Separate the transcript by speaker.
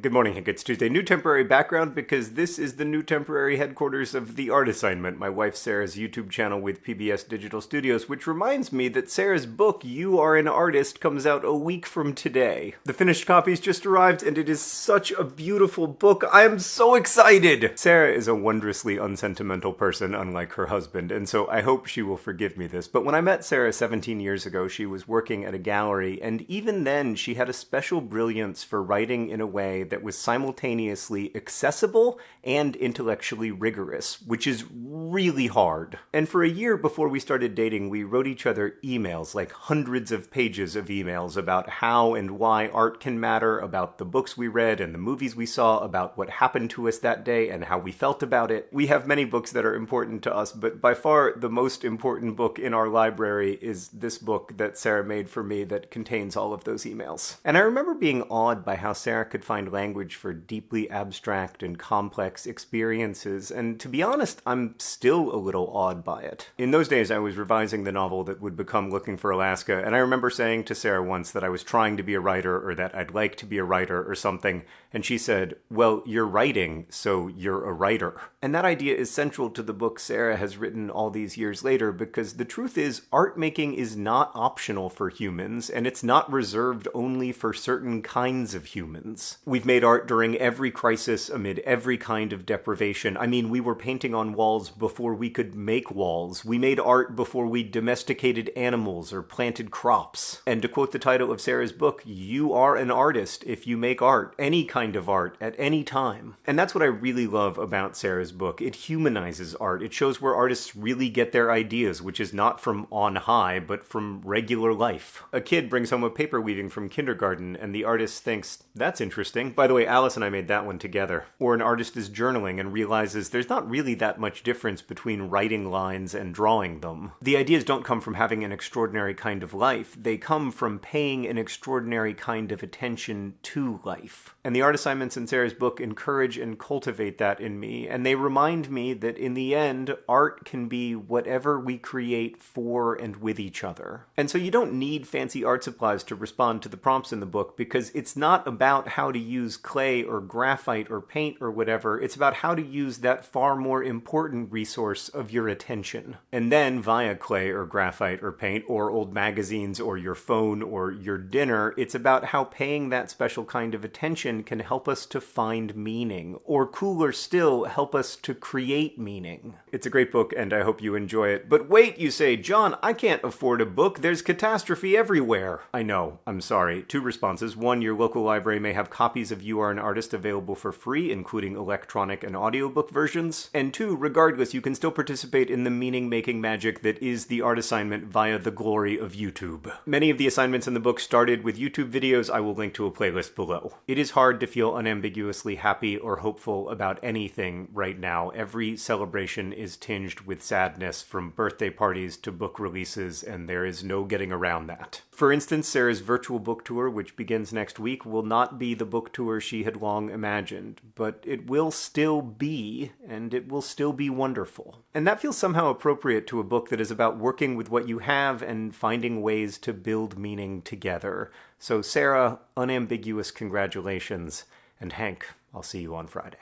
Speaker 1: Good morning, Hank. It's Tuesday. New temporary background because this is the new temporary headquarters of The Art Assignment, my wife Sarah's YouTube channel with PBS Digital Studios, which reminds me that Sarah's book, You Are an Artist, comes out a week from today. The finished copies just arrived, and it is such a beautiful book. I am so excited! Sarah is a wondrously unsentimental person, unlike her husband, and so I hope she will forgive me this. But when I met Sarah 17 years ago, she was working at a gallery, and even then, she had a special brilliance for writing in a way that was simultaneously accessible and intellectually rigorous, which is really hard. And for a year before we started dating, we wrote each other emails, like hundreds of pages of emails about how and why art can matter, about the books we read and the movies we saw, about what happened to us that day and how we felt about it. We have many books that are important to us, but by far the most important book in our library is this book that Sarah made for me that contains all of those emails. And I remember being awed by how Sarah could find language for deeply abstract and complex experiences, and to be honest, I'm still a little awed by it. In those days, I was revising the novel that would become Looking for Alaska, and I remember saying to Sarah once that I was trying to be a writer or that I'd like to be a writer or something, and she said, Well, you're writing, so you're a writer. And that idea is central to the book Sarah has written all these years later because the truth is, art making is not optional for humans, and it's not reserved only for certain kinds of humans. We've made art during every crisis, amid every kind of deprivation. I mean, we were painting on walls before we could make walls. We made art before we domesticated animals or planted crops. And to quote the title of Sarah's book, you are an artist if you make art, any kind of art, at any time. And that's what I really love about Sarah's book. It humanizes art. It shows where artists really get their ideas, which is not from on high, but from regular life. A kid brings home a paper weaving from kindergarten, and the artist thinks, that's interesting. By the way, Alice and I made that one together. Or an artist is journaling and realizes there's not really that much difference between writing lines and drawing them. The ideas don't come from having an extraordinary kind of life, they come from paying an extraordinary kind of attention to life. And the art assignments in Sarah's book encourage and cultivate that in me, and they remind me that in the end, art can be whatever we create for and with each other. And so you don't need fancy art supplies to respond to the prompts in the book because it's not about how to use clay or graphite or paint or whatever. It's about how to use that far more important resource of your attention. And then via clay or graphite or paint or old magazines or your phone or your dinner, it's about how paying that special kind of attention can help us to find meaning, or cooler still, help us to create meaning. It's a great book and I hope you enjoy it. But wait, you say, John, I can't afford a book. There's catastrophe everywhere. I know, I'm sorry. Two responses. One, your local library may have copies of You Are an Artist available for free, including electronic and audiobook versions. And two, regardless, you can still participate in the meaning making magic that is the art assignment via the glory of YouTube. Many of the assignments in the book started with YouTube videos. I will link to a playlist below. It is hard to feel unambiguously happy or hopeful about anything right now. Every celebration is tinged with sadness from birthday parties to book releases, and there is no getting around that. For instance, Sarah's virtual book tour, which begins next week, will not be the book tour she had long imagined, but it will still be, and it will still be wonderful. And that feels somehow appropriate to a book that is about working with what you have and finding ways to build meaning together. So, Sarah, unambiguous congratulations, and Hank, I'll see you on Friday.